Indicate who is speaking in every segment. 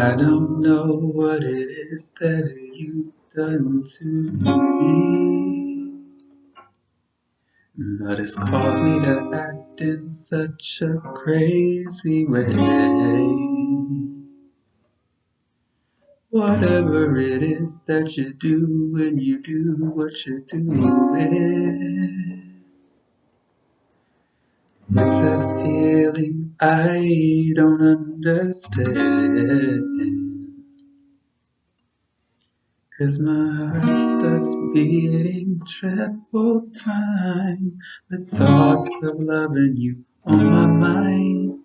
Speaker 1: I don't know what it is that you've done to me, but it's caused me to act in such a crazy way. Whatever it is that you do when you do what you do it. It's a feeling I don't understand. Cause my heart starts beating triple time with thoughts of loving you on my mind.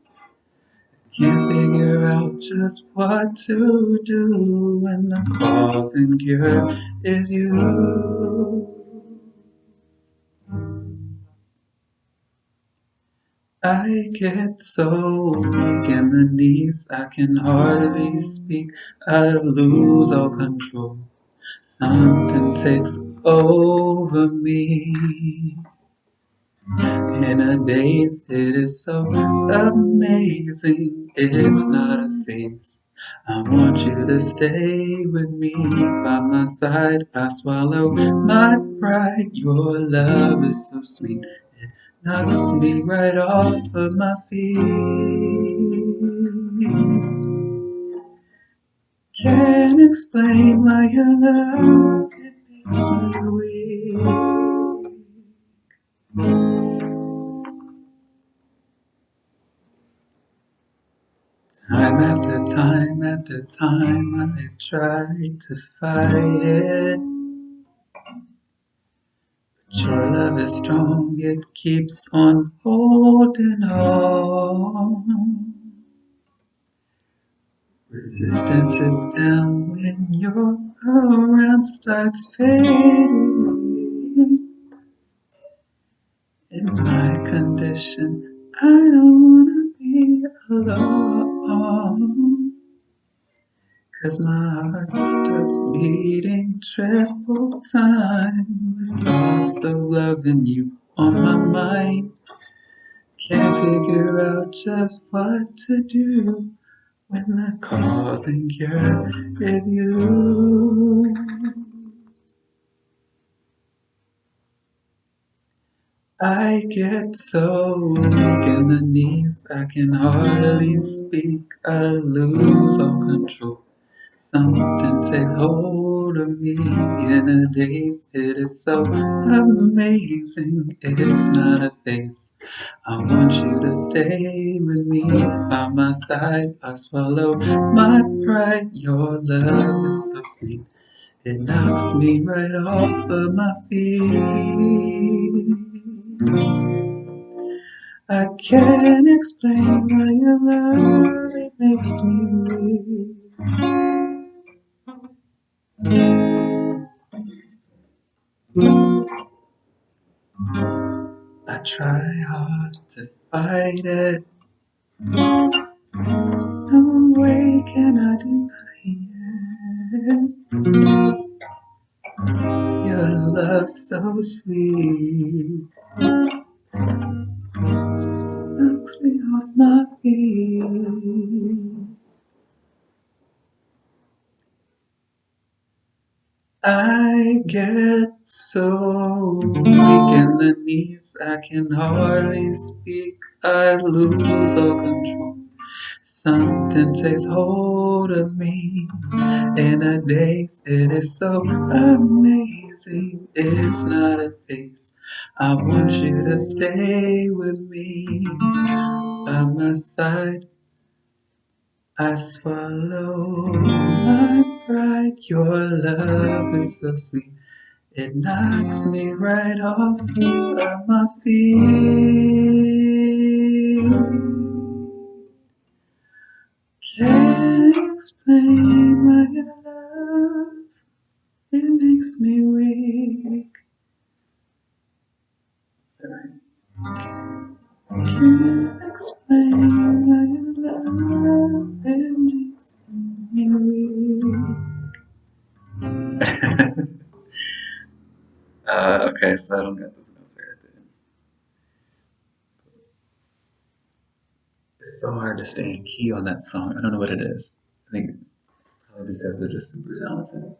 Speaker 1: Can't figure out just what to do when the cause and cure is you. I get so weak in the knees, I can hardly speak. I lose all control. Something takes over me. In a daze, it is so amazing. It's not a phase. I want you to stay with me by my side. I swallow my pride. Your love is so sweet knocks me right off of my feet. Can't explain why your love it makes me weak. Time after time after time I tried to fight it your love is strong, it keeps on holding on. Resistance is down when you're around starts fading. In my condition, I don't wanna be alone. As my heart starts beating triple time thoughts of loving you on my mind. Can't figure out just what to do when the cause and cure is you. I get so weak in the knees, I can hardly speak, I lose all control. Something takes hold of me in a daze. It is so amazing. It's not a face. I want you to stay with me by my side. I swallow my pride. Your love is so sweet. It knocks me right off of my feet. I can't explain why your love it makes me weak. I try hard to fight it. No way can I deny it. Your love so sweet I get so weak in the knees, I can hardly speak, I lose all control. Something takes hold of me in a daze, it is so amazing, it's not a face. I want you to stay with me by my side. I swallow my pride. Your love is so sweet. It knocks me right off of my feet. Can't explain your love it makes me weak. Can't explain your love uh, okay, so I don't get notes right. It's so hard to stay in key on that song. I don't know what it is. I think it's probably because they're just super talented.